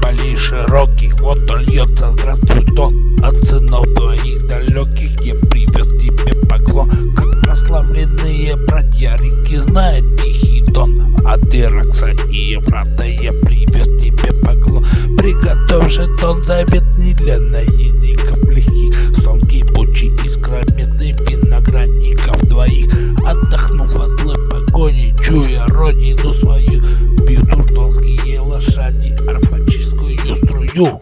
полей широких Вот он льется, здравствуй, дон От сынов твоих далеких Я привез тебе поклон. Как прославленные братья реки Знает тихий дон От Иракса и Еврата Я привез тебе поклон. Приготовь же дон заветный для наедников легких Сон кипучий искра медных виноградников двоих Отдохнув от злой погони, чуя родину свою арпаческую струю